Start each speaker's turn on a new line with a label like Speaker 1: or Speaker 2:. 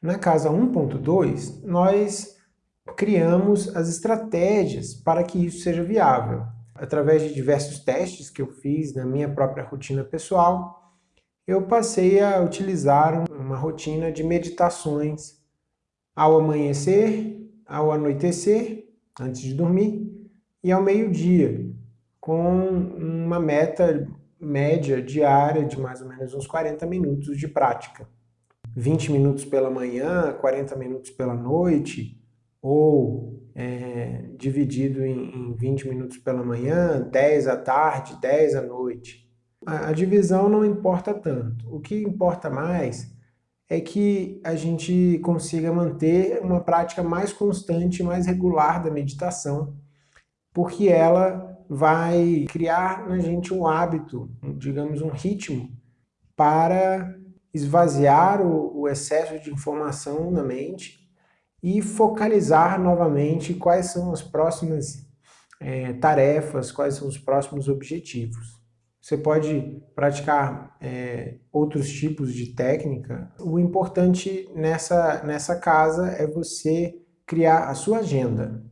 Speaker 1: Na casa 1.2, nós criamos as estratégias para que isso seja viável. Através de diversos testes que eu fiz na minha própria rotina pessoal, eu passei a utilizar uma rotina de meditações ao amanhecer, ao anoitecer, antes de dormir, e ao meio-dia, com uma meta média diária de mais ou menos uns 40 minutos de prática. 20 minutos pela manhã, 40 minutos pela noite, ou é, dividido em, em 20 minutos pela manhã, 10 à tarde, 10 à noite. A, a divisão não importa tanto. O que importa mais é que a gente consiga manter uma prática mais constante, mais regular da meditação, porque ela vai criar na gente um hábito, digamos um ritmo, para esvaziar o, o excesso de informação na mente e focalizar novamente quais são as próximas é, tarefas, quais são os próximos objetivos. Você pode praticar é, outros tipos de técnica. O importante nessa, nessa casa é você criar a sua agenda.